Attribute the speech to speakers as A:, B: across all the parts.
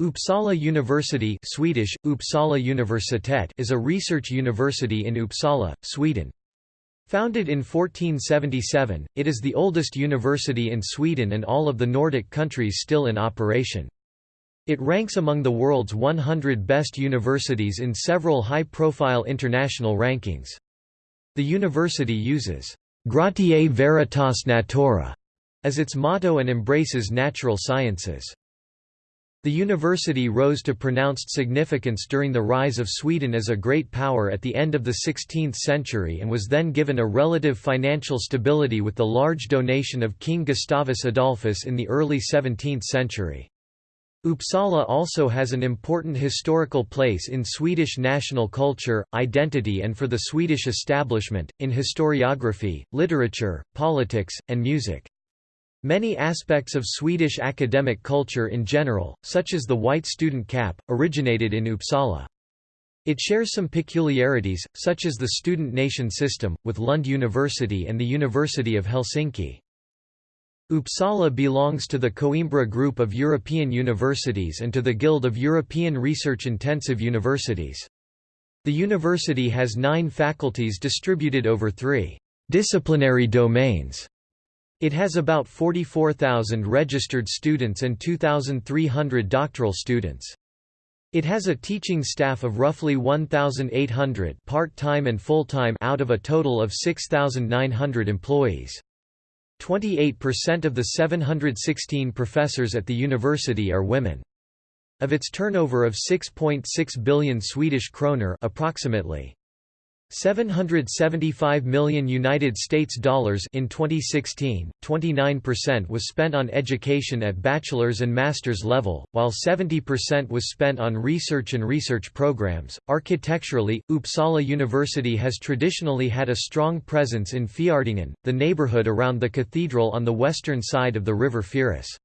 A: Uppsala University Swedish, Uppsala Universitet is a research university in Uppsala, Sweden. Founded in 1477, it is the oldest university in Sweden and all of the Nordic countries still in operation. It ranks among the world's 100 best universities in several high-profile international rankings. The university uses «Gratiae Veritas Natura» as its motto and embraces natural sciences. The university rose to pronounced significance during the rise of Sweden as a great power at the end of the 16th century and was then given a relative financial stability with the large donation of King Gustavus Adolphus in the early 17th century. Uppsala also has an important historical place in Swedish national culture, identity and for the Swedish establishment, in historiography, literature, politics, and music. Many aspects of Swedish academic culture in general, such as the white student cap, originated in Uppsala. It shares some peculiarities, such as the student nation system, with Lund University and the University of Helsinki. Uppsala belongs to the Coimbra Group of European Universities and to the Guild of European Research-Intensive Universities. The university has nine faculties distributed over three disciplinary domains it has about 44,000 registered students and 2,300 doctoral students. It has a teaching staff of roughly 1,800 part-time and full-time out of a total of 6,900 employees. 28% of the 716 professors at the university are women. Of its turnover of 6.6 billion Swedish kroner approximately 775 million United States dollars in 2016, 29% was spent on education at bachelor's and master's level, while 70% was spent on research and research programs. Architecturally, Uppsala University has traditionally had a strong presence in Fjärdingen, the neighborhood around the cathedral on the western side of the river Fyris.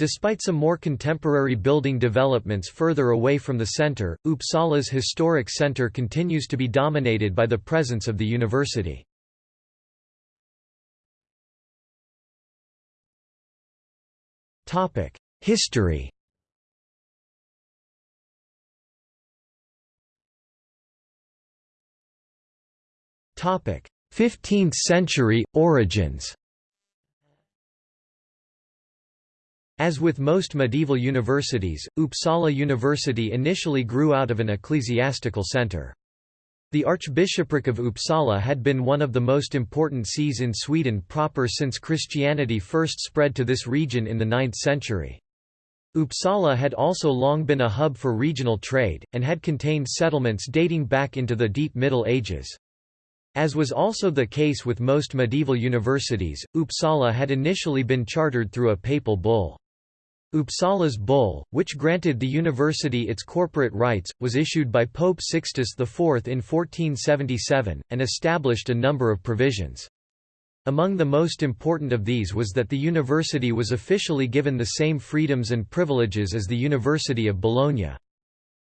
A: Despite some more contemporary building developments further away from the center, Uppsala's historic center continues to be dominated by the presence of the university. History Topic: 15th century origins. As with most medieval universities, Uppsala University initially grew out of an ecclesiastical centre. The Archbishopric of Uppsala had been one of the most important sees in Sweden proper since Christianity first spread to this region in the 9th century. Uppsala had also long been a hub for regional trade, and had contained settlements dating back into the deep Middle Ages. As was also the case with most medieval universities, Uppsala had initially been chartered through a papal bull. Uppsala's bull, which granted the university its corporate rights, was issued by Pope Sixtus IV in 1477, and established a number of provisions. Among the most important of these was that the university was officially given the same freedoms and privileges as the University of Bologna.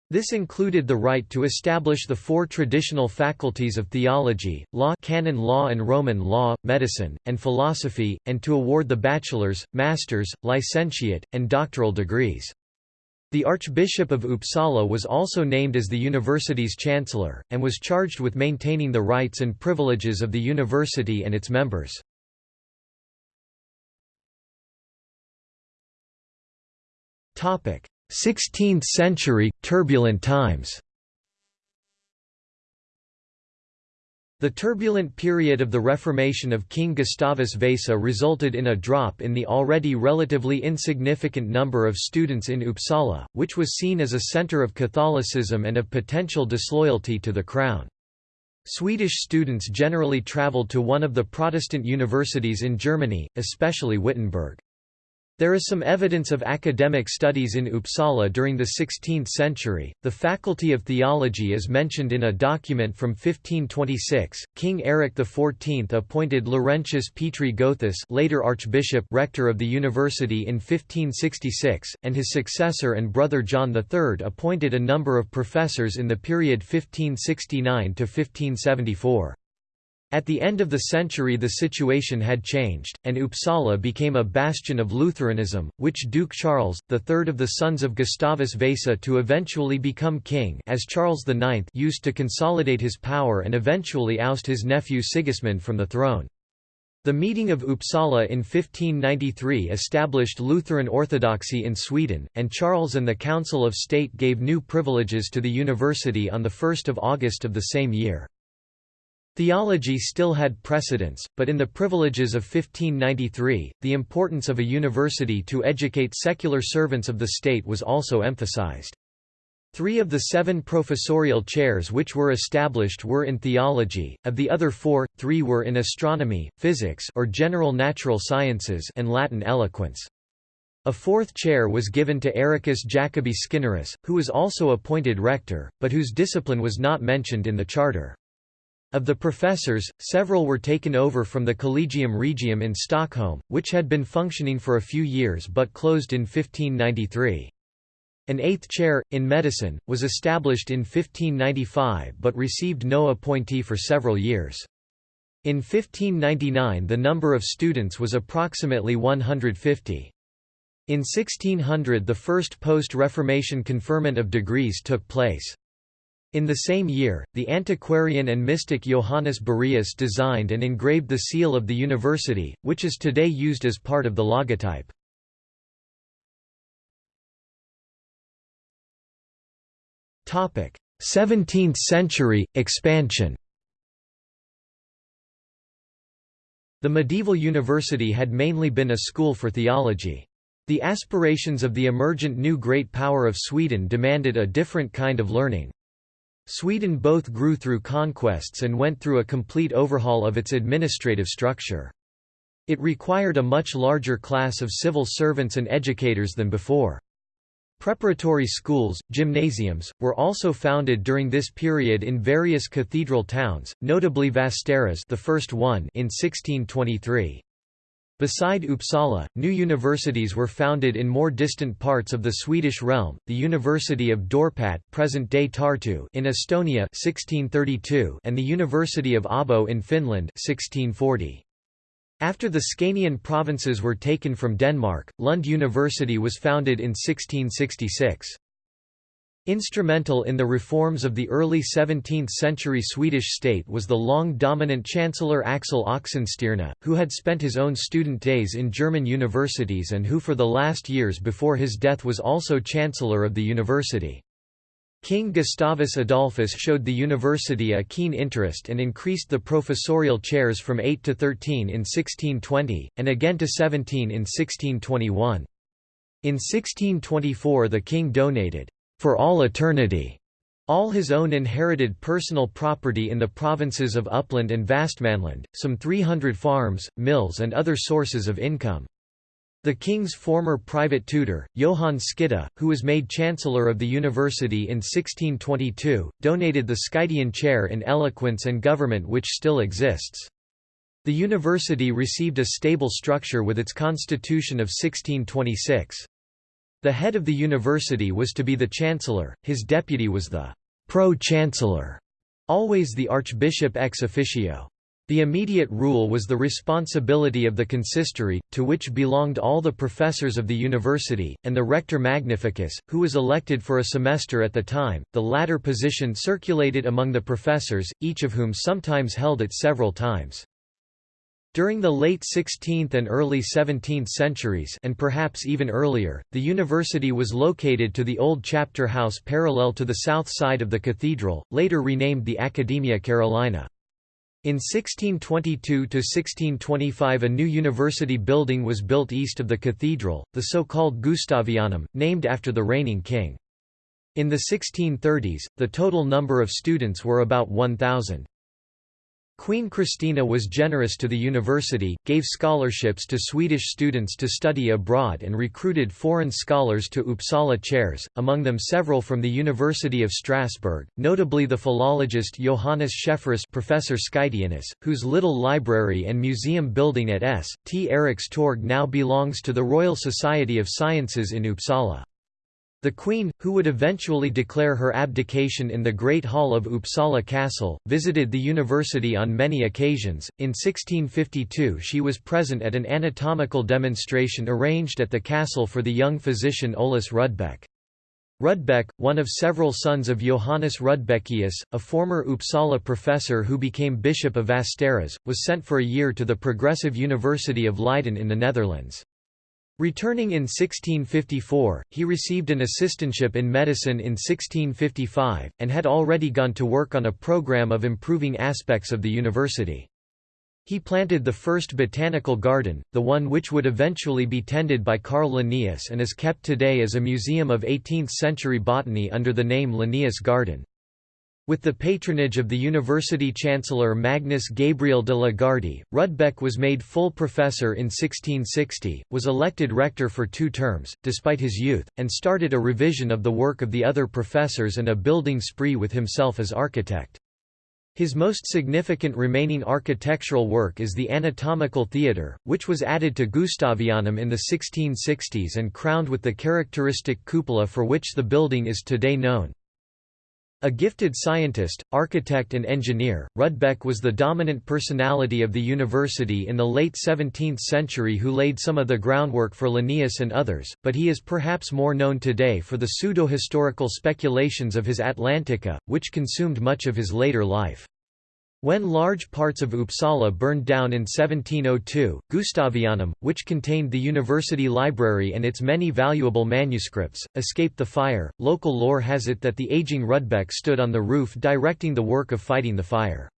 A: This included the right to establish the four traditional faculties of theology, law canon law and Roman law, medicine, and philosophy, and to award the bachelor's, master's, licentiate, and doctoral degrees. The Archbishop of Uppsala was also named as the university's chancellor, and was charged with maintaining the rights and privileges of the university and its members. 16th century, turbulent times The turbulent period of the Reformation of King Gustavus Vasa resulted in a drop in the already relatively insignificant number of students in Uppsala, which was seen as a centre of Catholicism and of potential disloyalty to the crown. Swedish students generally travelled to one of the Protestant universities in Germany, especially Wittenberg. There is some evidence of academic studies in Uppsala during the 16th century. The Faculty of Theology is mentioned in a document from 1526. King Eric XIV appointed Laurentius Petri Gothus, later archbishop, rector of the university in 1566, and his successor and brother John III appointed a number of professors in the period 1569 to 1574. At the end of the century the situation had changed, and Uppsala became a bastion of Lutheranism, which Duke Charles, the third of the sons of Gustavus Vasa to eventually become king as Charles IX used to consolidate his power and eventually oust his nephew Sigismund from the throne. The meeting of Uppsala in 1593 established Lutheran orthodoxy in Sweden, and Charles and the Council of State gave new privileges to the university on 1 August of the same year. Theology still had precedence, but in the privileges of 1593, the importance of a university to educate secular servants of the state was also emphasized. Three of the seven professorial chairs which were established were in theology, of the other four, three were in astronomy, physics or general natural sciences and Latin eloquence. A fourth chair was given to Ericus Jacobi Skinnerus, who was also appointed rector, but whose discipline was not mentioned in the charter. Of the professors, several were taken over from the Collegium Regium in Stockholm, which had been functioning for a few years but closed in 1593. An eighth chair, in medicine, was established in 1595 but received no appointee for several years. In 1599 the number of students was approximately 150. In 1600 the first post-Reformation conferment of degrees took place. In the same year, the antiquarian and mystic Johannes Bureus designed and engraved the seal of the university, which is today used as part of the logotype. Topic: 17th century expansion. The medieval university had mainly been a school for theology. The aspirations of the emergent new great power of Sweden demanded a different kind of learning. Sweden both grew through conquests and went through a complete overhaul of its administrative structure. It required a much larger class of civil servants and educators than before. Preparatory schools, gymnasiums, were also founded during this period in various cathedral towns, notably Västerås the first one in 1623. Beside Uppsala, new universities were founded in more distant parts of the Swedish realm, the University of Dorpat present-day Tartu in Estonia 1632 and the University of Abo in Finland 1640. After the Scanian provinces were taken from Denmark, Lund University was founded in 1666. Instrumental in the reforms of the early 17th-century Swedish state was the long-dominant Chancellor Axel Oxenstierna, who had spent his own student days in German universities and who for the last years before his death was also Chancellor of the university. King Gustavus Adolphus showed the university a keen interest and increased the professorial chairs from 8 to 13 in 1620, and again to 17 in 1621. In 1624 the king donated for all eternity, all his own inherited personal property in the provinces of Upland and Vastmanland, some 300 farms, mills and other sources of income. The king's former private tutor, Johan Skytte, who was made chancellor of the university in 1622, donated the Skyttean chair in eloquence and government which still exists. The university received a stable structure with its constitution of 1626. The head of the university was to be the chancellor, his deputy was the pro-chancellor, always the archbishop ex officio. The immediate rule was the responsibility of the consistory, to which belonged all the professors of the university, and the rector magnificus, who was elected for a semester at the time. The latter position circulated among the professors, each of whom sometimes held it several times. During the late 16th and early 17th centuries and perhaps even earlier, the university was located to the old chapter house parallel to the south side of the cathedral, later renamed the Academia Carolina. In 1622–1625 a new university building was built east of the cathedral, the so-called Gustavianum, named after the reigning king. In the 1630s, the total number of students were about 1,000. Queen Christina was generous to the university, gave scholarships to Swedish students to study abroad and recruited foreign scholars to Uppsala chairs, among them several from the University of Strasbourg, notably the philologist Johannes Schefferus Professor Skytteanus, whose little library and museum building at S. T. Erikstorg now belongs to the Royal Society of Sciences in Uppsala. The queen, who would eventually declare her abdication in the Great Hall of Uppsala Castle, visited the university on many occasions. In 1652 she was present at an anatomical demonstration arranged at the castle for the young physician Olaus Rudbeck. Rudbeck, one of several sons of Johannes Rudbeckius, a former Uppsala professor who became Bishop of Västerås, was sent for a year to the Progressive University of Leiden in the Netherlands. Returning in 1654, he received an assistantship in medicine in 1655, and had already gone to work on a program of improving aspects of the university. He planted the first botanical garden, the one which would eventually be tended by Carl Linnaeus and is kept today as a museum of 18th-century botany under the name Linnaeus Garden. With the patronage of the university chancellor Magnus Gabriel de la Gardie, Rudbeck was made full professor in 1660, was elected rector for two terms, despite his youth, and started a revision of the work of the other professors and a building spree with himself as architect. His most significant remaining architectural work is the Anatomical Theatre, which was added to Gustavianum in the 1660s and crowned with the characteristic cupola for which the building is today known. A gifted scientist, architect and engineer, Rudbeck was the dominant personality of the university in the late 17th century who laid some of the groundwork for Linnaeus and others, but he is perhaps more known today for the pseudo-historical speculations of his Atlantica, which consumed much of his later life. When large parts of Uppsala burned down in 1702, Gustavianum, which contained the university library and its many valuable manuscripts, escaped the fire. Local lore has it that the aging Rudbeck stood on the roof directing the work of fighting the fire.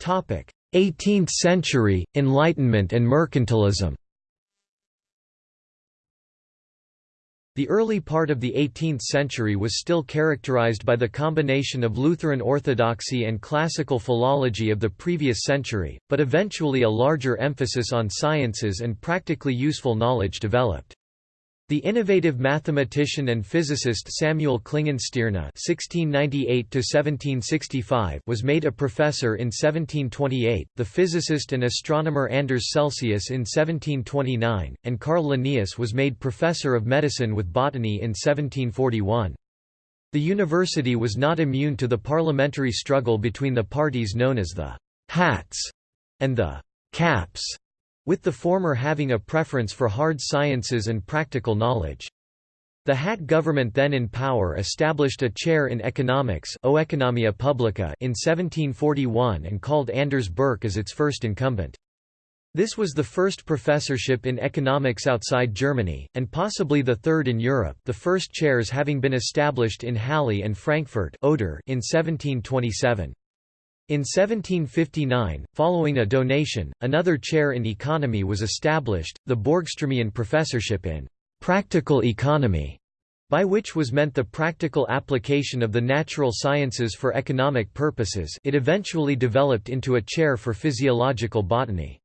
A: Topic: 18th century Enlightenment and mercantilism. The early part of the 18th century was still characterized by the combination of Lutheran orthodoxy and classical philology of the previous century, but eventually a larger emphasis on sciences and practically useful knowledge developed. The innovative mathematician and physicist Samuel Klingenstierna (1698–1765) was made a professor in 1728. The physicist and astronomer Anders Celsius in 1729, and Carl Linnaeus was made professor of medicine with botany in 1741. The university was not immune to the parliamentary struggle between the parties known as the Hats and the Caps with the former having a preference for hard sciences and practical knowledge. The Hat government then in power established a chair in economics Oeconomia Publica in 1741 and called Anders Berch as its first incumbent. This was the first professorship in economics outside Germany, and possibly the third in Europe the first chairs having been established in Halle and Frankfurt Oder in 1727. In 1759, following a donation, another chair in economy was established, the Borgströmian professorship in «practical economy», by which was meant the practical application of the natural sciences for economic purposes it eventually developed into a chair for physiological botany.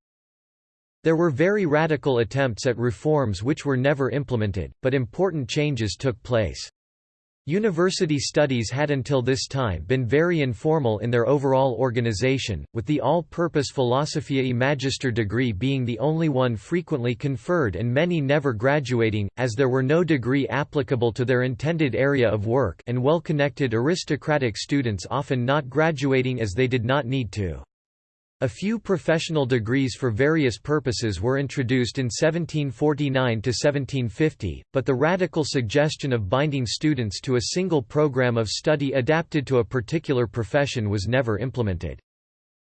A: There were very radical attempts at reforms which were never implemented, but important changes took place. University studies had until this time been very informal in their overall organization, with the all-purpose Philosophiae Magister degree being the only one frequently conferred and many never graduating, as there were no degree applicable to their intended area of work and well-connected aristocratic students often not graduating as they did not need to. A few professional degrees for various purposes were introduced in 1749–1750, but the radical suggestion of binding students to a single program of study adapted to a particular profession was never implemented.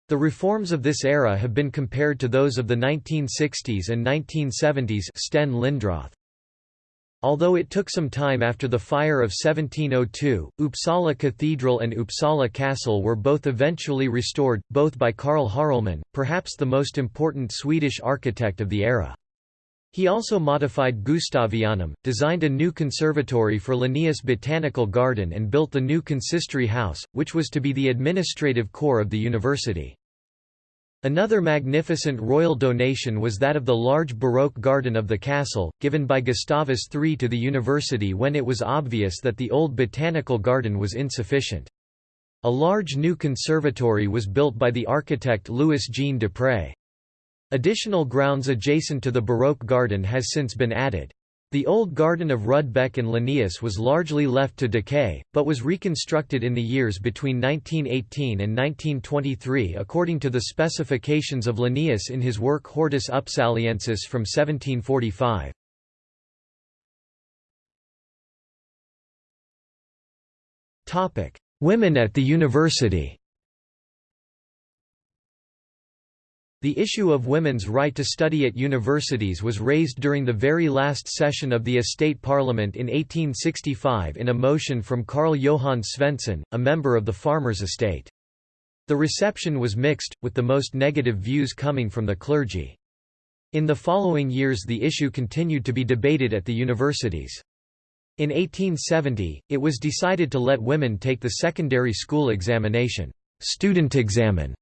A: The reforms of this era have been compared to those of the 1960s and 1970s Sten Lindroth. Although it took some time after the fire of 1702, Uppsala Cathedral and Uppsala Castle were both eventually restored, both by Carl Hårleman, perhaps the most important Swedish architect of the era. He also modified Gustavianum, designed a new conservatory for Linnaeus Botanical Garden and built the new consistory house, which was to be the administrative core of the university. Another magnificent royal donation was that of the large Baroque garden of the castle, given by Gustavus III to the university when it was obvious that the old botanical garden was insufficient. A large new conservatory was built by the architect Louis Jean Desprez. Additional grounds adjacent to the Baroque garden has since been added. The old garden of Rudbeck and Linnaeus was largely left to decay, but was reconstructed in the years between 1918 and 1923 according to the specifications of Linnaeus in his work Hortus Upsaliensis from 1745. Women at the university The issue of women's right to study at universities was raised during the very last session of the Estate Parliament in 1865 in a motion from Carl Johan Svensson, a member of the farmers' estate. The reception was mixed, with the most negative views coming from the clergy. In the following years the issue continued to be debated at the universities. In 1870, it was decided to let women take the secondary school examination student examen",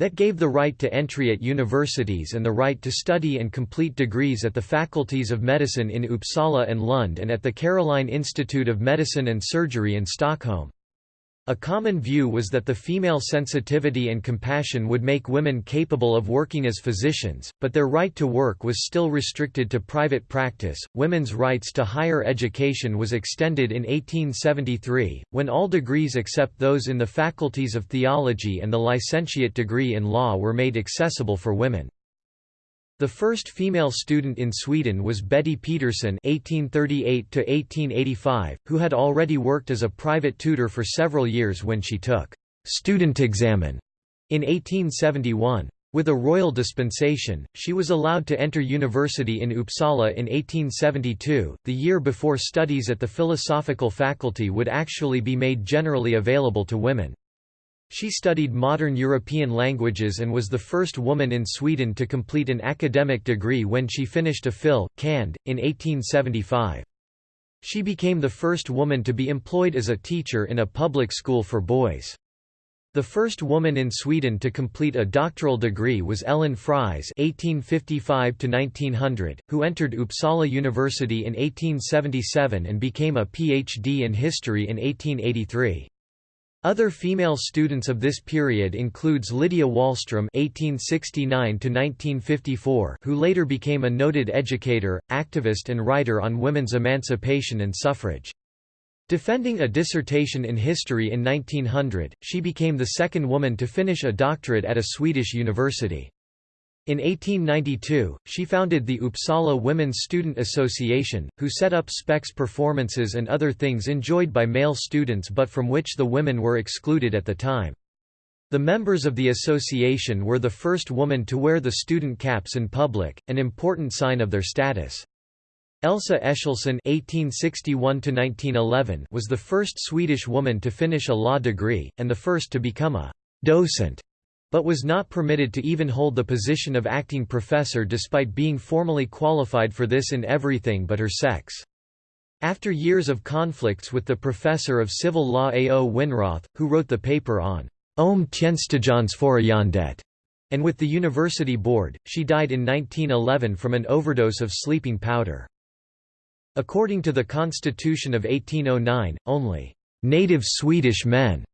A: that gave the right to entry at universities and the right to study and complete degrees at the faculties of medicine in Uppsala and Lund and at the Karolinska Institute of Medicine and Surgery in Stockholm. A common view was that the female sensitivity and compassion would make women capable of working as physicians, but their right to work was still restricted to private practice. Women's rights to higher education was extended in 1873, when all degrees except those in the faculties of theology and the licentiate degree in law were made accessible for women. The first female student in Sweden was Betty Pettersson (1838–1885), who had already worked as a private tutor for several years when she took student examen in 1871. With a royal dispensation, she was allowed to enter university in Uppsala in 1872, the year before studies at the philosophical faculty would actually be made generally available to women. She studied modern European languages and was the first woman in Sweden to complete an academic degree when she finished a Phil. Cand. in 1875. She became the first woman to be employed as a teacher in a public school for boys. The first woman in Sweden to complete a doctoral degree was Ellen Fries (1855–1900), who entered Uppsala University in 1877 and became a PhD in history in 1883. Other female students of this period includes Lydia Wahlström (1869–1954), who later became a noted educator, activist, and writer on women's emancipation and suffrage. Defending a dissertation in history in 1900, she became the second woman to finish a doctorate at a Swedish university. In 1892, she founded the Uppsala Women's Student Association, who set up spex performances and other things enjoyed by male students but from which the women were excluded at the time. The members of the association were the first woman to wear the student caps in public, an important sign of their status. Elsa (1861–1911) was the first Swedish woman to finish a law degree, and the first to become a docent but was not permitted to even hold the position of acting professor despite being formally qualified for this in everything but her sex. After years of conflicts with the professor of civil law A. O. Winroth, who wrote the paper on Om Tjänstejonsförfarandet, and with the university board, she died in 1911 from an overdose of sleeping powder. According to the Constitution of 1809, only native Swedish men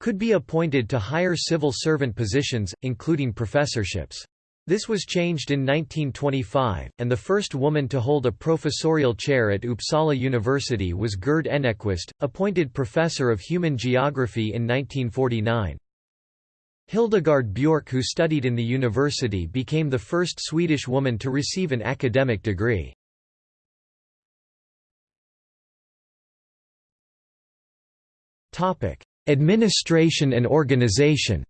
A: could be appointed to higher civil servant positions, including professorships. This was changed in 1925, and the first woman to hold a professorial chair at Uppsala University was Gerd Enequist, appointed professor of human geography in 1949. Hildegard Björck who studied in the university became the first Swedish woman to receive an academic degree. Administration and organization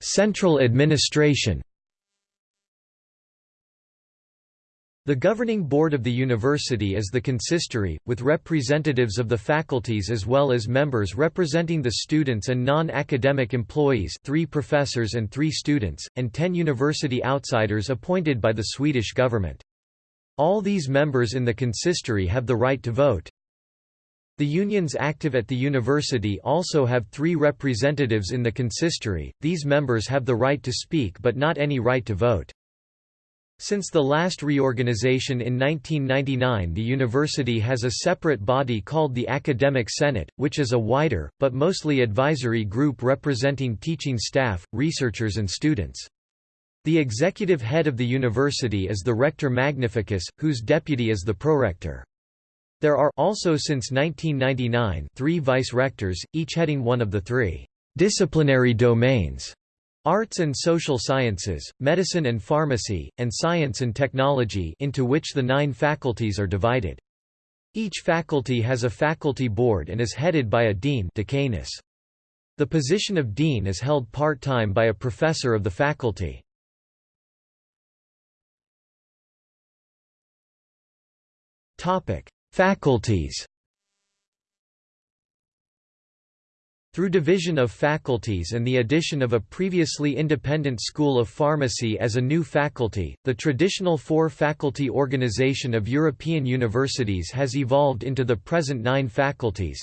A: Central administration The governing board of the university is the consistory, with representatives of the faculties as well as members representing the students and non-academic employees three professors and three students, and ten university outsiders appointed by the Swedish government. All these members in the consistory have the right to vote. The unions active at the university also have three representatives in the consistory, these members have the right to speak but not any right to vote. Since the last reorganization in 1999 the university has a separate body called the Academic Senate, which is a wider, but mostly advisory group representing teaching staff, researchers and students. The executive head of the university is the Rector Magnificus, whose deputy is the Prorector. There are also since 1999 three vice-rectors, each heading one of the three disciplinary domains arts and social sciences, medicine and pharmacy, and science and technology into which the nine faculties are divided. Each faculty has a faculty board and is headed by a dean decanus. The position of dean is held part-time by a professor of the faculty. Faculties Through division of faculties and the addition of a previously independent School of Pharmacy as a new faculty, the traditional four-faculty organization of European universities has evolved into the present nine faculties.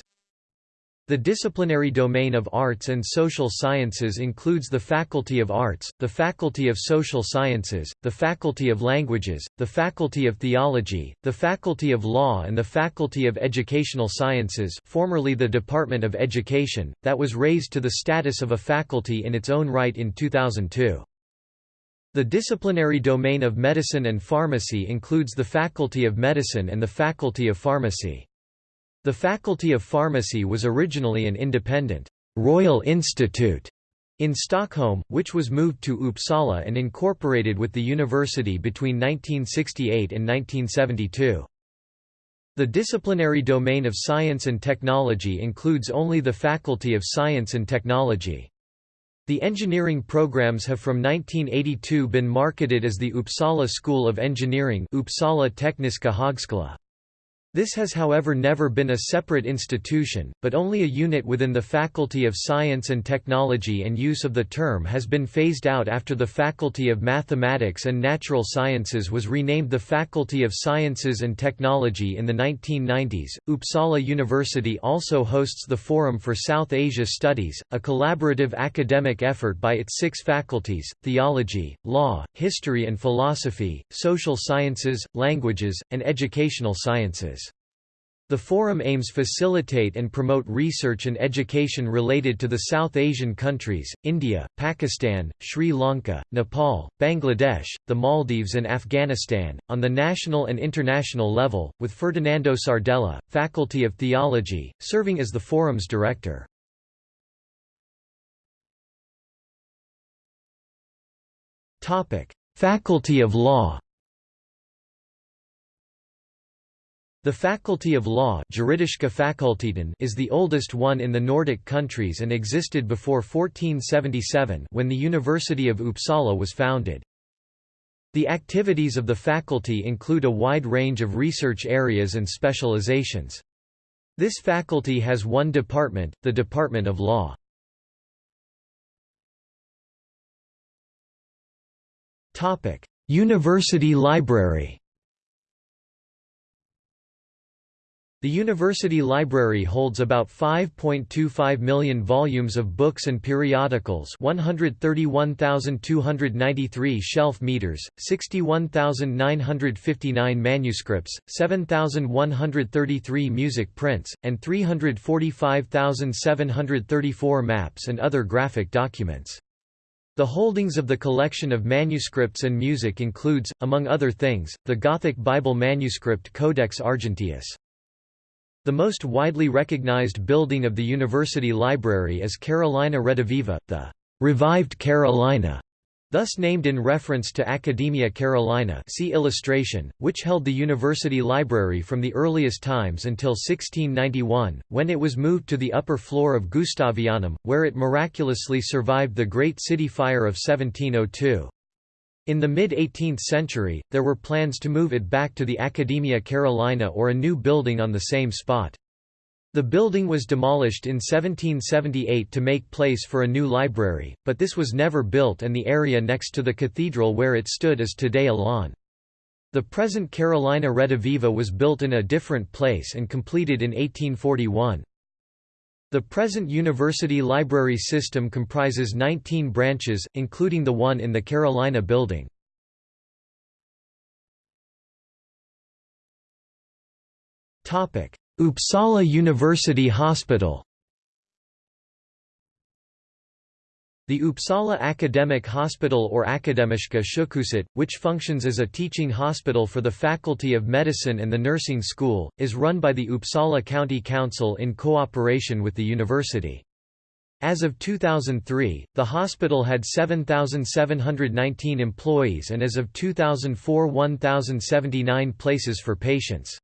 A: The disciplinary domain of arts and social sciences includes the Faculty of Arts, the Faculty of Social Sciences, the Faculty of Languages, the Faculty of Theology, the Faculty of Law and the Faculty of Educational Sciences formerly the Department of Education, that was raised to the status of a faculty in its own right in 2002. The disciplinary domain of medicine and pharmacy includes the Faculty of Medicine and the Faculty of Pharmacy. The Faculty of Pharmacy was originally an independent Royal Institute in Stockholm, which was moved to Uppsala and incorporated with the university between 1968 and 1972. The disciplinary domain of science and technology includes only the Faculty of Science and Technology. The engineering programs have from 1982 been marketed as the Uppsala School of Engineering Uppsala Tekniska Högskola. This has however never been a separate institution, but only a unit within the Faculty of Science and Technology and use of the term has been phased out after the Faculty of Mathematics and Natural Sciences was renamed the Faculty of Sciences and Technology in the 1990s. Uppsala University also hosts the Forum for South Asia Studies, a collaborative academic effort by its six faculties, theology, law, history and philosophy, social sciences, languages, and educational sciences. The forum aims to facilitate and promote research and education related to the South Asian countries, India, Pakistan, Sri Lanka, Nepal, Bangladesh, the Maldives and Afghanistan, on the national and international level, with Ferdinando Sardella, Faculty of Theology, serving as the forum's director. Faculty of Law The Faculty of Law is the oldest one in the Nordic countries and existed before 1477 when the University of Uppsala was founded. The activities of the faculty include a wide range of research areas and specializations. This faculty has one department, the Department of Law. University Library The university library holds about 5.25 million volumes of books and periodicals 131,293 shelf meters, 61,959 manuscripts, 7,133 music prints, and 345,734 maps and other graphic documents. The holdings of the collection of manuscripts and music includes, among other things, the Gothic Bible manuscript Codex Argenteus. The most widely recognized building of the university library is Carolina Rediviva, the revived Carolina, thus named in reference to Academia Carolina see illustration, which held the university library from the earliest times until 1691, when it was moved to the upper floor of Gustavianum, where it miraculously survived the Great City Fire of 1702. In the mid-18th century, there were plans to move it back to the Academia Carolina or a new building on the same spot. The building was demolished in 1778 to make place for a new library, but this was never built and the area next to the cathedral where it stood is today a lawn. The present Carolina Rediviva was built in a different place and completed in 1841. The present university library system comprises 19 branches, including the one in the Carolina Building. Uppsala University Hospital The Uppsala Academic Hospital or Akademiska sjukhuset, which functions as a teaching hospital for the Faculty of Medicine and the Nursing School, is run by the Uppsala County Council in cooperation with the university. As of 2003, the hospital had 7,719 employees and as of 2004 1,079 places for patients.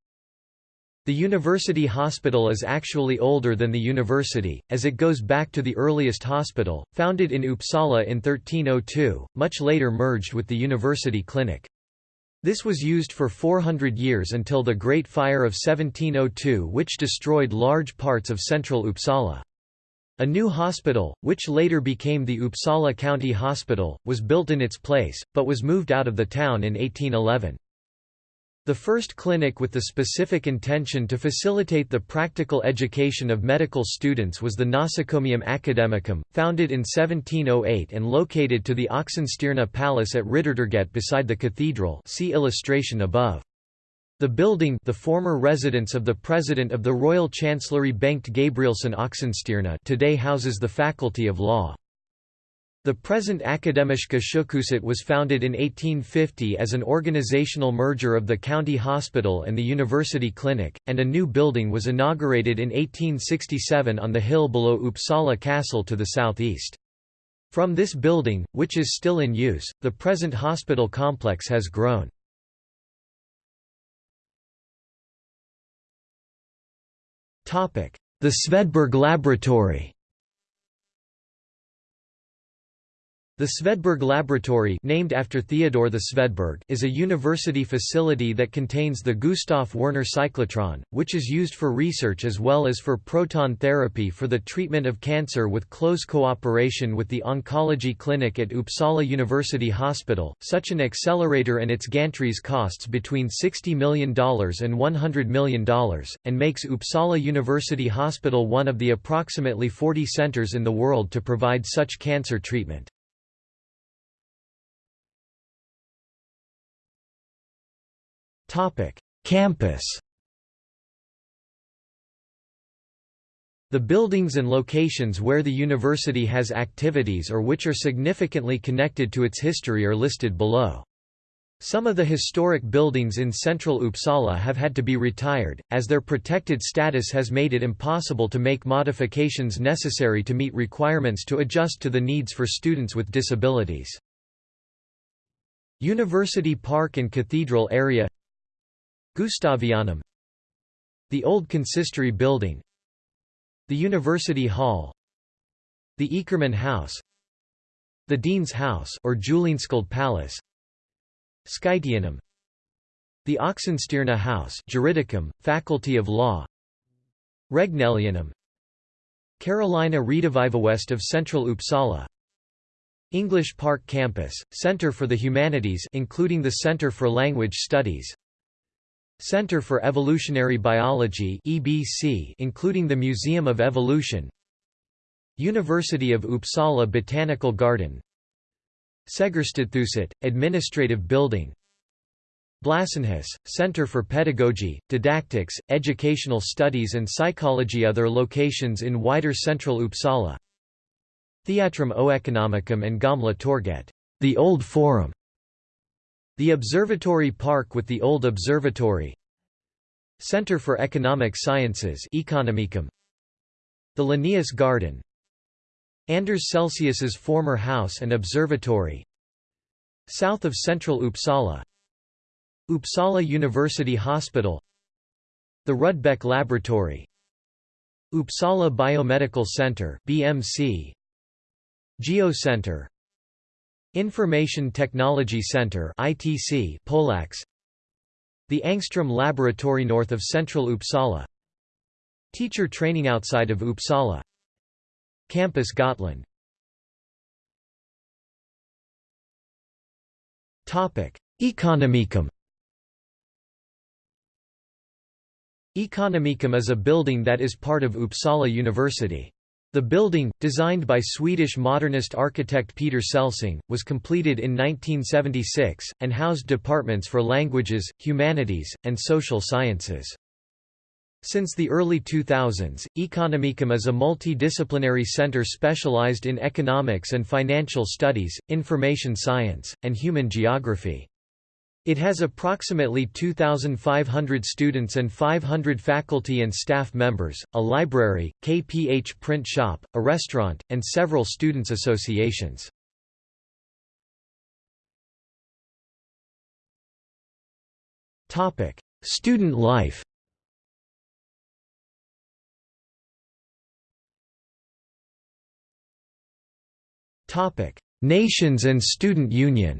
A: The university hospital is actually older than the university, as it goes back to the earliest hospital, founded in Uppsala in 1302, much later merged with the university clinic. This was used for 400 years until the Great Fire of 1702 which destroyed large parts of central Uppsala. A new hospital, which later became the Uppsala County Hospital, was built in its place, but was moved out of the town in 1811. The first clinic with the specific intention to facilitate the practical education of medical students was the Nosocomium Academicum, founded in 1708 and located to the Oxenstierna Palace at Riddartorget beside the cathedral see illustration above. The building the former residence of the president of the Royal Chancellery Bengt Gabrielsson Oxenstierna today houses the Faculty of Law. The present Akademiska sjukhuset was founded in 1850 as an organizational merger of the county hospital and the university clinic, and a new building was inaugurated in 1867 on the hill below Uppsala Castle to the southeast. From this building, which is still in use, the present hospital complex has grown. The Svedberg Laboratory The Svedberg Laboratory named after Theodore the Svedberg is a university facility that contains the Gustav Werner cyclotron, which is used for research as well as for proton therapy for the treatment of cancer with close cooperation with the Oncology Clinic at Uppsala University Hospital. Such an accelerator and its gantries costs between $60 million and $100 million, and makes Uppsala University Hospital one of the approximately 40 centers in the world to provide such cancer treatment. Campus The buildings and locations where the university has activities or which are significantly connected to its history are listed below. Some of the historic buildings in central Uppsala have had to be retired, as their protected status has made it impossible to make modifications necessary to meet requirements to adjust to the needs for students with disabilities. University Park and Cathedral area Gustavianum The Old Consistory Building The University Hall The Ekerman House The Dean's House or Julinska Palace Skytianum The Oxenstierna House Juridicum, Faculty of Law Regnelianum Carolina Rediviva west of central Uppsala English Park Campus, Center for the Humanities including the Center for Language Studies Center for Evolutionary Biology (EBC), including the Museum of Evolution. University of Uppsala Botanical Garden. Segerstedthuset, Administrative Building. Blåsenhus, Center for Pedagogy, Didactics, Educational Studies and Psychology Other locations in wider central Uppsala Theatrum Oeconomicum and Gamla Torget, the Old Forum, the Observatory Park with the Old Observatory. Center for Economic Sciences Economicum. The Linnaeus Garden. Anders Celsius's former house and observatory. South of central Uppsala. Uppsala University Hospital. The Rudbeck Laboratory. Uppsala Biomedical Center BMC Geocenter Information Technology Center ITC Polax. The Angstrom Laboratory north of central Uppsala. Teacher training outside of Uppsala. Campus Gotland. Topic Economicum. Economicum is a building that is part of Uppsala University. The building, designed by Swedish modernist architect Peter Celsing, was completed in 1976, and housed departments for languages, humanities, and social sciences. Since the early 2000s, Economicum is a multidisciplinary center specialized in economics and financial studies, information science, and human geography. It has approximately 2,500 students and 500 faculty and staff members, a library, KPH print shop, a restaurant, and several students' associations. Student life Nations and Student Union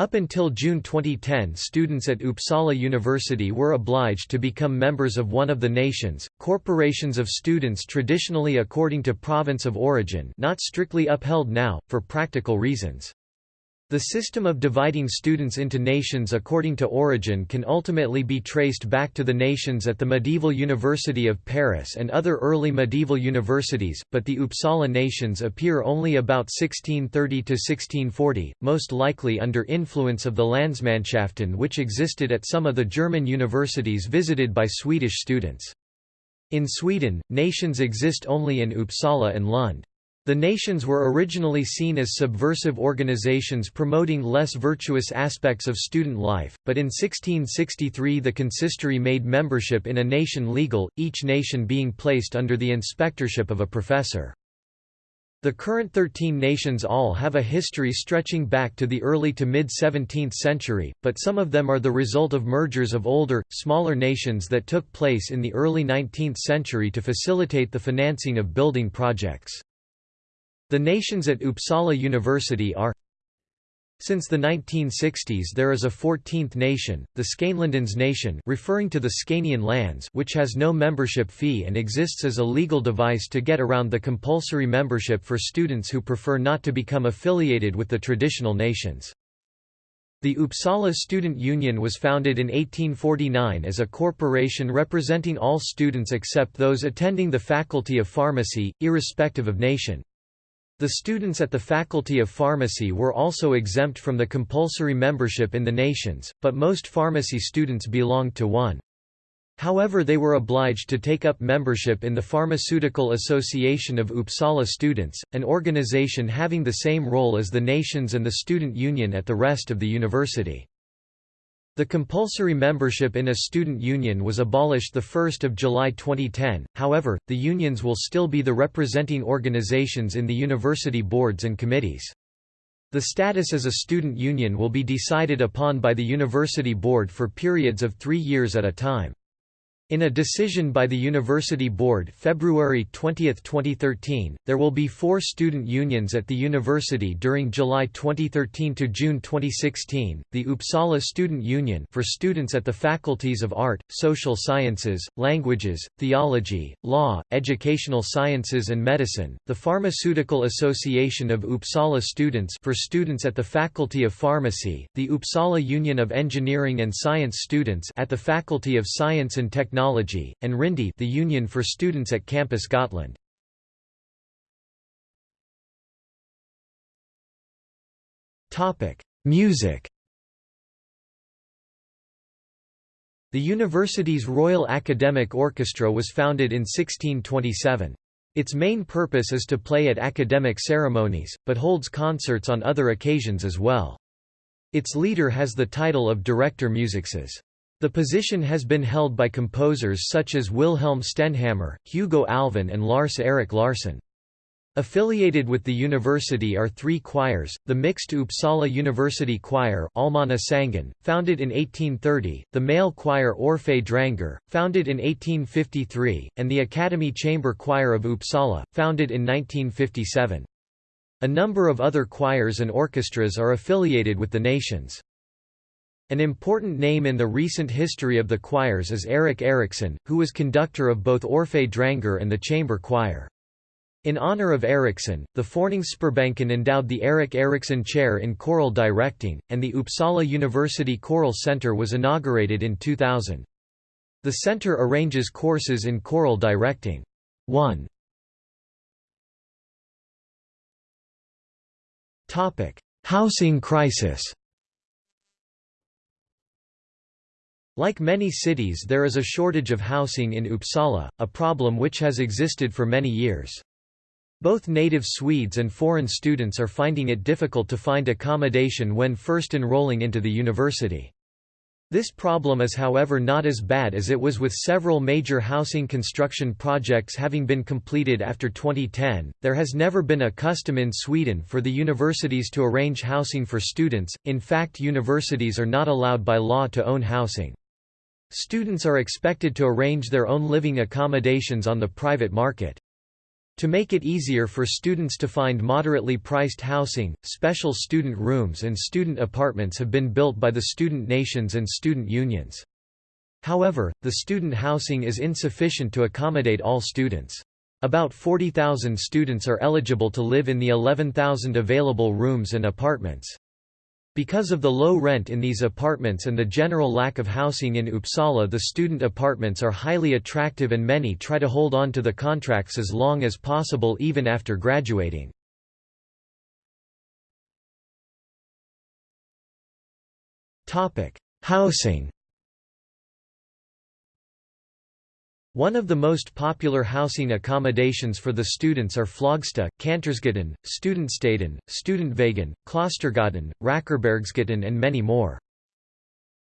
A: Up until June 2010 students at Uppsala University were obliged to become members of one of the nations, corporations of students traditionally according to province of origin not strictly upheld now, for practical reasons. The system of dividing students into nations according to origin can ultimately be traced back to the nations at the medieval University of Paris and other early medieval universities, but the Uppsala nations appear only about 1630 to 1640, most likely under influence of the Landsmannschaften which existed at some of the German universities visited by Swedish students. In Sweden, nations exist only in Uppsala and Lund. The nations were originally seen as subversive organizations promoting less virtuous aspects of student life, but in 1663 the consistory made membership in a nation legal, each nation being placed under the inspectorship of a professor. The current 13 nations all have a history stretching back to the early to mid-17th century, but some of them are the result of mergers of older, smaller nations that took place in the early 19th century to facilitate the financing of building projects. The nations at Uppsala University are since the 1960s there is a 14th nation, the Skånelandens nation referring to the Scanian lands which has no membership fee and exists as a legal device to get around the compulsory membership for students who prefer not to become affiliated with the traditional nations. The Uppsala Student Union was founded in 1849 as a corporation representing all students except those attending the Faculty of Pharmacy, irrespective of nation. The students at the Faculty of Pharmacy were also exempt from the compulsory membership in the nations, but most pharmacy students belonged to one. However they were obliged to take up membership in the Pharmaceutical Association of Uppsala Students, an organization having the same role as the nations and the student union at the rest of the university. The compulsory membership in a student union was abolished 1 July 2010, however, the unions will still be the representing organizations in the university boards and committees. The status as a student union will be decided upon by the university board for periods of three years at a time. In a decision by the University Board February 20, 2013, there will be four student unions at the university during July 2013 to June 2016, the Uppsala Student Union for students at the faculties of Art, Social Sciences, Languages, Theology, Law, Educational Sciences and Medicine, the Pharmaceutical Association of Uppsala Students for students at the Faculty of Pharmacy, the Uppsala Union of Engineering and Science Students at the Faculty of Science and Technology Technology, and Rindi the Union for Students at Campus Gotland. Music The university's Royal Academic Orchestra was founded in 1627. Its main purpose is to play at academic ceremonies, but holds concerts on other occasions as well. Its leader has the title of Director Musicus. The position has been held by composers such as Wilhelm Stenhammar, Hugo Alfvén and Lars Erik Larsson. Affiliated with the university are three choirs, the mixed Uppsala University Choir Allmänna Sången, founded in 1830, the male choir Orphei Drängar, founded in 1853, and the Academy Chamber Choir of Uppsala, founded in 1957. A number of other choirs and orchestras are affiliated with the nations. An important name in the recent history of the choirs is Erik Eriksson, who was conductor of both Orphei Drängar and the chamber choir. In honor of Eriksson, the Föreningssparbanken endowed the Erik Eriksson Chair in Choral Directing, and the Uppsala University Choral Center was inaugurated in 2000. The center arranges courses in choral directing. 1. Housing crisis Like many cities there is a shortage of housing in Uppsala, a problem which has existed for many years. Both native Swedes and foreign students are finding it difficult to find accommodation when first enrolling into the university. This problem is however not as bad as it was with several major housing construction projects having been completed after 2010. There has never been a custom in Sweden for the universities to arrange housing for students, in fact, universities are not allowed by law to own housing. Students are expected to arrange their own living accommodations on the private market. To make it easier for students to find moderately priced housing, special student rooms and student apartments have been built by the student nations and student unions. However, the student housing is insufficient to accommodate all students. About 40,000 students are eligible to live in the 11,000 available rooms and apartments. Because of the low rent in these apartments and the general lack of housing in Uppsala the student apartments are highly attractive and many try to hold on to the contracts as long as possible even after graduating. Housing One of the most popular housing accommodations for the students are Flogsta, Kantorsgatan, Studentstaden, Studentvägen, Klostergatan, Rackarbergsgatan and many more.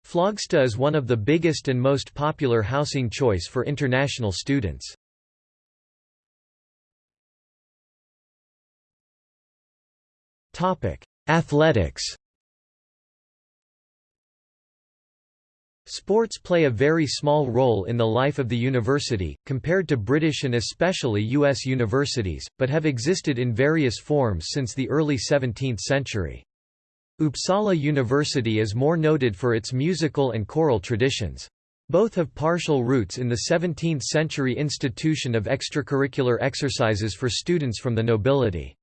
A: Flogsta is one of the biggest and most popular housing choice for international students. Athletics Sports play a very small role in the life of the university, compared to British and especially US universities, but have existed in various forms since the early 17th century. Uppsala University is more noted for its musical and choral traditions. Both have partial roots in the 17th-century institution of extracurricular exercises for students from the nobility.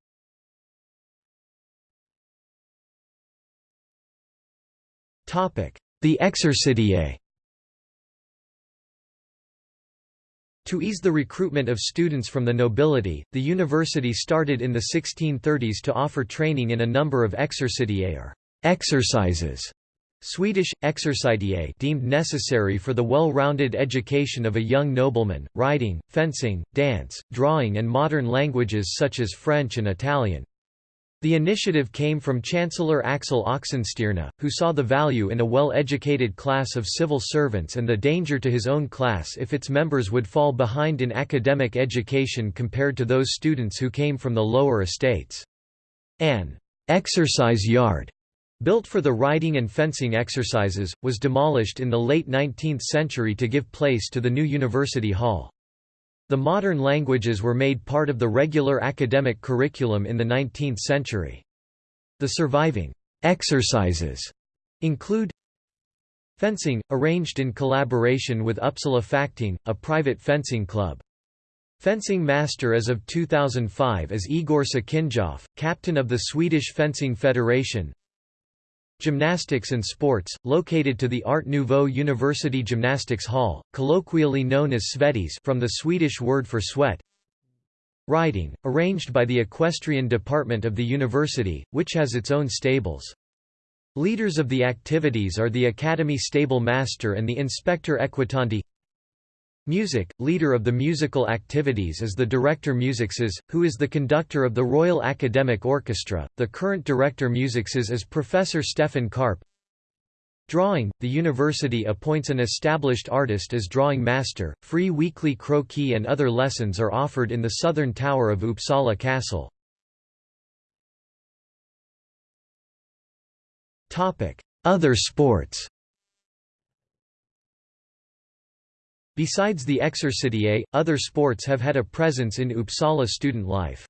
A: The Exercitiae To ease the recruitment of students from the nobility, the university started in the 1630s to offer training in a number of exercitiae or exercises. Swedish, exercitiae deemed necessary for the well-rounded education of a young nobleman, riding, fencing, dance, drawing and modern languages such as French and Italian. The initiative came from Chancellor Axel Oxenstierna, who saw the value in a well-educated class of civil servants and the danger to his own class if its members would fall behind in academic education compared to those students who came from the lower estates. An exercise yard built for the riding and fencing exercises, was demolished in the late 19th century to give place to the new University Hall. The modern languages were made part of the regular academic curriculum in the 19th century. The surviving exercises include Fencing, arranged in collaboration with Uppsala Fäktning, a private fencing club. Fencing master as of 2005 is Igor Sakinjov, captain of the Swedish Fencing Federation Gymnastics and Sports, located to the Art Nouveau University Gymnastics Hall, colloquially known as Svettis from the Swedish word for sweat. Riding, arranged by the equestrian department of the university, which has its own stables. Leaders of the activities are the Academy Stable Master and the Inspector Equitandi Music, leader of the musical activities is the Director Musices, who is the conductor of the Royal Academic Orchestra. The current Director Musices is Professor Stefan Karpe. Drawing, the university appoints an established artist as drawing master. Free weekly croquis and other lessons are offered in the southern tower of Uppsala Castle. Other sports Besides the Exercitiae, other sports have had a presence in Uppsala student life.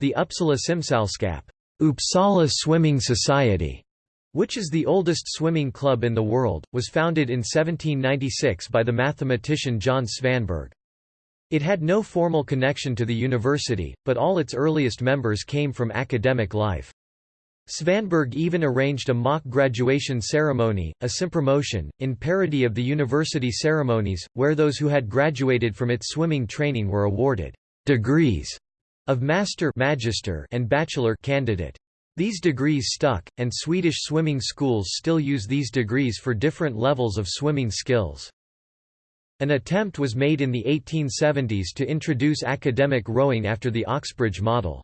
A: The Uppsala Simsällskap Uppsala Swimming Society, which is the oldest swimming club in the world, was founded in 1796 by the mathematician Jöns Svanberg. It had no formal connection to the university, but all its earliest members came from academic life. Svanberg even arranged a mock graduation ceremony, a simpromotion, in parody of the university ceremonies, where those who had graduated from its swimming training were awarded degrees of master magister and bachelor candidate. These degrees stuck, and Swedish swimming schools still use these degrees for different levels of swimming skills. An attempt was made in the 1870s to introduce academic rowing after the Oxbridge model.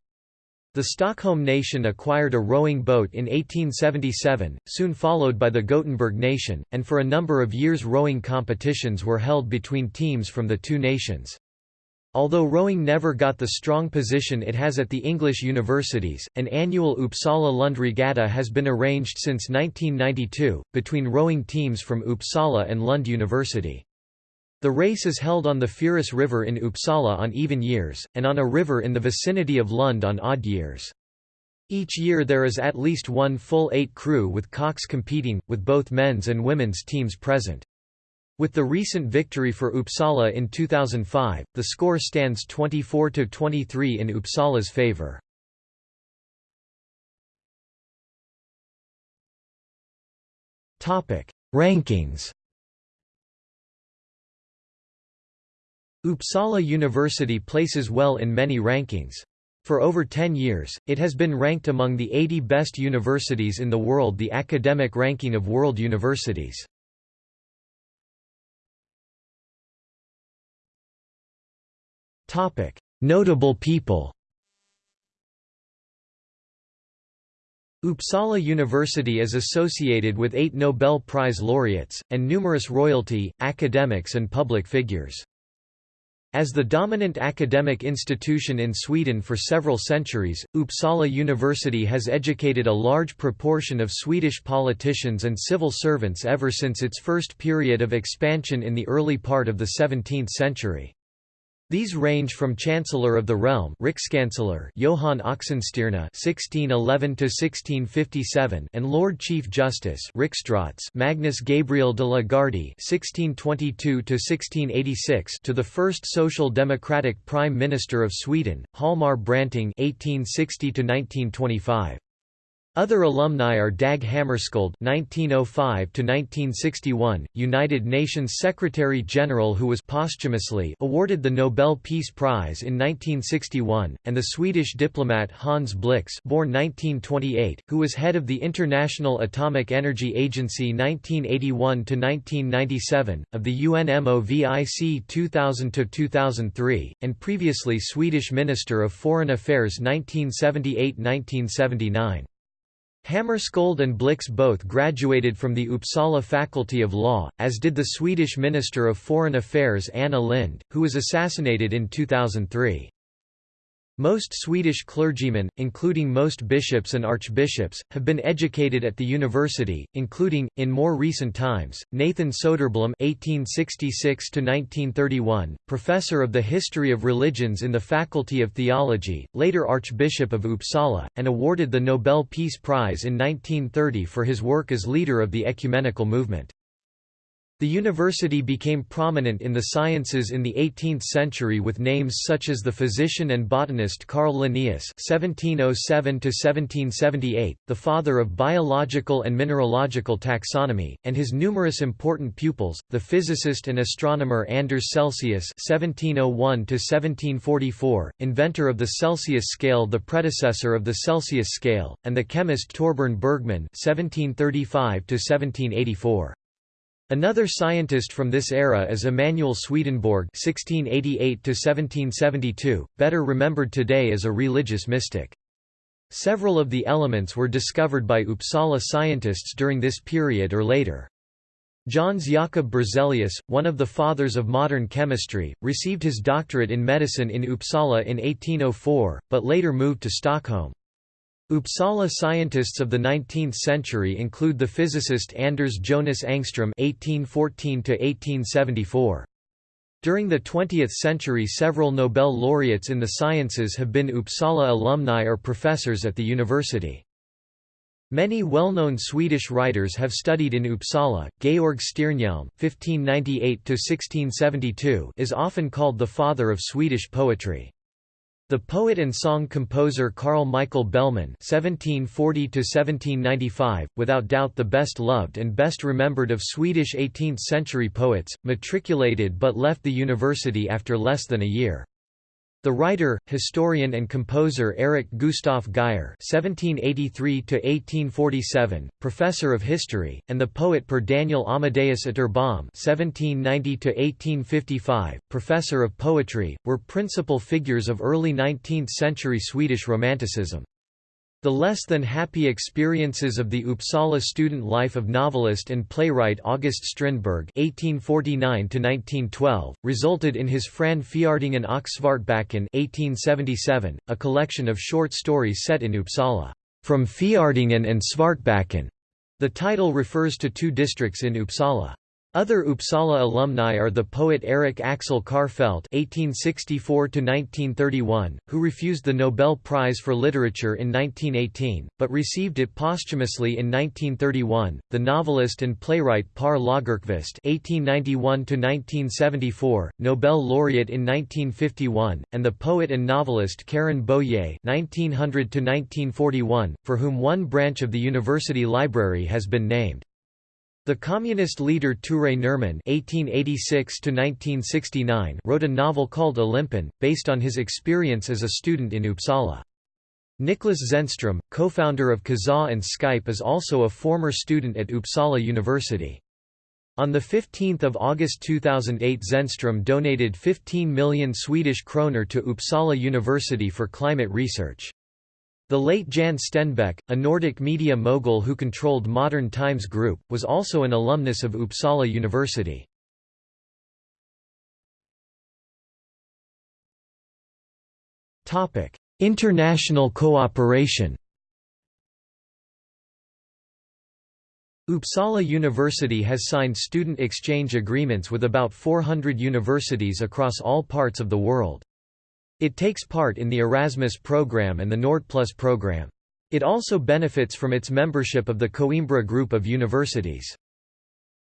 A: The Stockholm nation acquired a rowing boat in 1877, soon followed by the Gothenburg nation, and for a number of years rowing competitions were held between teams from the two nations. Although rowing never got the strong position it has at the English universities, an annual Uppsala Lund Regatta has been arranged since 1992, between rowing teams from Uppsala and Lund University. The race is held on the Fyris River in Uppsala on even years, and on a river in the vicinity of Lund on odd years. Each year there is at least one full eight crew with cox competing, with both men's and women's teams present. With the recent victory for Uppsala in 2005, the score stands 24–23 in Uppsala's favour. Rankings Uppsala University places well in many rankings. For over 10 years, it has been ranked among the 80 best universities in the world the academic ranking of world universities. Notable people Uppsala University is associated with eight Nobel Prize laureates, and numerous royalty, academics and public figures. As the dominant academic institution in Sweden for several centuries, Uppsala University has educated a large proportion of Swedish politicians and civil servants ever since its first period of expansion in the early part of the 17th century. These range from Chancellor of the Realm Rikskanceller Johan Oxenstierna (1611–1657) and Lord Chief Justice Magnus Gabriel de la Gardie (1622–1686) to the first Social Democratic Prime Minister of Sweden, Hjalmar Branting (1860–1925). Other alumni are Dag Hammarskjöld (1905–1961), United Nations Secretary-General who was posthumously awarded the Nobel Peace Prize in 1961, and the Swedish diplomat Hans Blix, born 1928, who was head of the International Atomic Energy Agency 1981–1997, of the UNMOVIC 2000–2003, and previously Swedish Minister of Foreign Affairs 1978–1979. Hammarskjöld and Blix both graduated from the Uppsala Faculty of Law, as did the Swedish Minister of Foreign Affairs Anna Lind, who was assassinated in 2003. Most Swedish clergymen, including most bishops and archbishops, have been educated at the university, including, in more recent times, Nathan Soderblom (1866–1931), professor of the history of religions in the Faculty of Theology, later Archbishop of Uppsala, and awarded the Nobel Peace Prize in 1930 for his work as leader of the ecumenical movement. The university became prominent in the sciences in the 18th century with names such as the physician and botanist Carl Linnaeus (1707–1778), the father of biological and mineralogical taxonomy, and his numerous important pupils, the physicist and astronomer Anders Celsius (1701–1744), inventor of the Celsius scale, the predecessor of the Celsius scale, and the chemist Torbern Bergman (1735–1784). Another scientist from this era is Emanuel Swedenborg (1688–1772), better remembered today as a religious mystic. Several of the elements were discovered by Uppsala scientists during this period or later. Jöns Jakob Berzelius, one of the fathers of modern chemistry, received his doctorate in medicine in Uppsala in 1804, but later moved to Stockholm. Uppsala scientists of the 19th century include the physicist Anders Jonas Ångström (1814–1874). During the 20th century, several Nobel laureates in the sciences have been Uppsala alumni or professors at the university. Many well-known Swedish writers have studied in Uppsala. Georg Stiernhielm (1598–1672) is often called the father of Swedish poetry. The poet and song composer Carl Michael Bellman (1740–1795), without doubt the best loved and best remembered of Swedish 18th-century poets, matriculated but left the university after less than a year. The writer, historian and composer Erik Gustaf Geijer (1783–1847), professor of history, and the poet Per Daniel Amadeus Atterbom (1790–1855), professor of poetry, were principal figures of early 19th-century Swedish Romanticism. The less than happy experiences of the Uppsala student life of novelist and playwright August Strindberg (1849–1912) resulted in his Fran Fjardingen och Svartbacken (1877), a collection of short stories set in Uppsala. From Fjardingen and Svartbacken, the title refers to two districts in Uppsala. Other Uppsala alumni are the poet Erik Axel Karlfeldt (1864–1931), who refused the Nobel Prize for Literature in 1918, but received it posthumously in 1931; the novelist and playwright Per Lagerkvist (1891–1974), Nobel laureate in 1951, and the poet and novelist Karin Boye (1900–1941), for whom one branch of the university library has been named. The communist leader Ture Nerman (1886–1969) wrote a novel called Olympen, based on his experience as a student in Uppsala. Niklas Zennström, co-founder of Kazaa and Skype is also a former student at Uppsala University. On 15 August 2008 Zennström donated 15 million Swedish kroner to Uppsala University for climate research. The late Jan Stenbeck, a Nordic media mogul who controlled Modern Times Group, was also an alumnus of Uppsala University. International cooperation Uppsala University has signed student exchange agreements with about 400 universities across all parts of the world. It takes part in the Erasmus program and the Nordplus program. It also benefits from its membership of the Coimbra Group of Universities.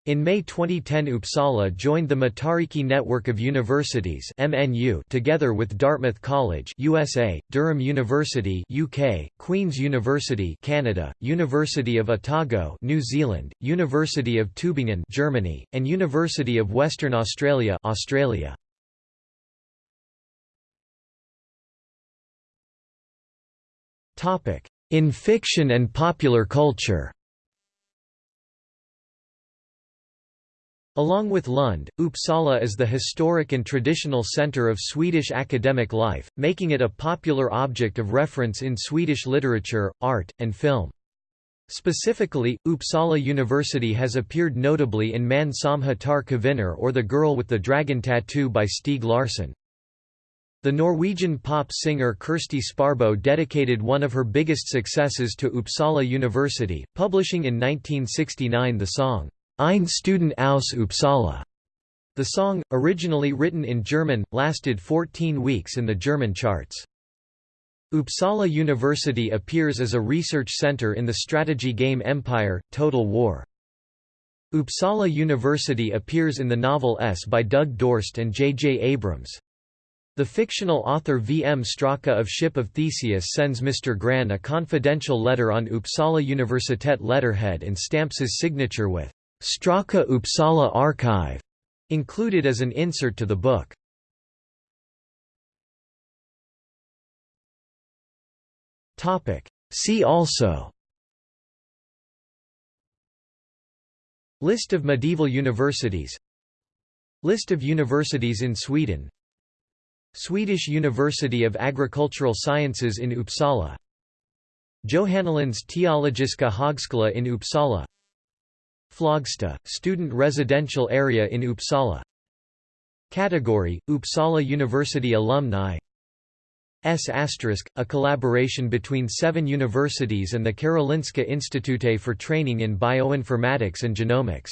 A: In May 2010 Uppsala joined the Matariki Network of Universities MNU together with Dartmouth College USA, Durham University UK, Queen's University Canada, University of Otago New Zealand, University of Tübingen Germany, and University of Western Australia Australia. In fiction and popular culture Along with Lund, Uppsala is the historic and traditional centre of Swedish academic life, making it a popular object of reference in Swedish literature, art, and film. Specifically, Uppsala University has appeared notably in Män som hatar kvinnor or The Girl with the Dragon Tattoo by Stieg Larsson. The Norwegian pop singer Kirsti Sparboe dedicated one of her biggest successes to Uppsala University, publishing in 1969 the song, Ein Student aus Uppsala. The song, originally written in German, lasted 14 weeks in the German charts. Uppsala University appears as a research center in the strategy game Empire, Total War. Uppsala University appears in the novel S by Doug Dorst and J. J. Abrams. The fictional author V. M. Straka of Ship of Theseus sends Mr. Gran a confidential letter on Uppsala Universitet letterhead and stamps his signature with Straka Uppsala Archive, included as an insert to the book. See also List of medieval universities List of universities in Sweden Swedish University of Agricultural Sciences in Uppsala. Johannelands Teologiska Högskola in Uppsala. Flogsta, student residential area in Uppsala. Category, Uppsala University alumni. S**, a collaboration between seven universities and the Karolinska Institute for training in bioinformatics and genomics